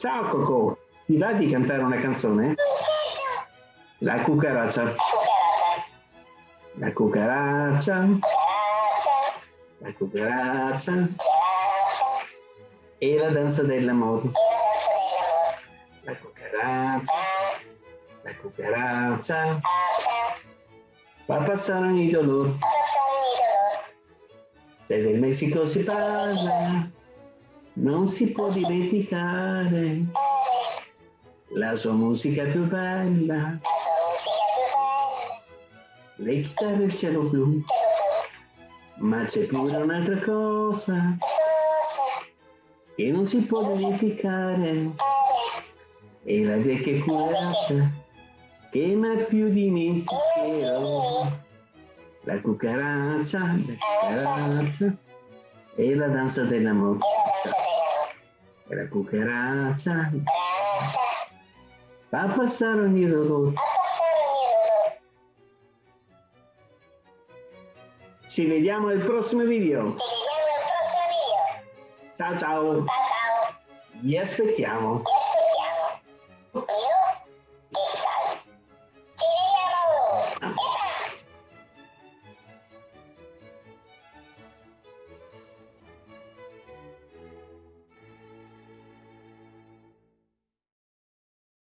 Ciao Coco, ti va di cantare una canzone? La cucaraccia. La cucaraccia. La cucaraccia. E la danza dell'amore. La cucaraccia. La cucaraccia. Va a passare ogni dolore. Se del Messico si parla, non si può dimenticare. La sua musica più bella, le chitarre il cielo blu, ma c'è pure un'altra cosa. Che non si può dimenticare, e la vecchia cucaracha che mai più dimenticherò. La cucaraccia, la cucaraccia e la danza dell'amore. La cucaraccia va a passare ogni dolore. Ci vediamo al prossimo video. Ciao ciao. Vi aspettiamo. Io e Sal. Ci vediamo!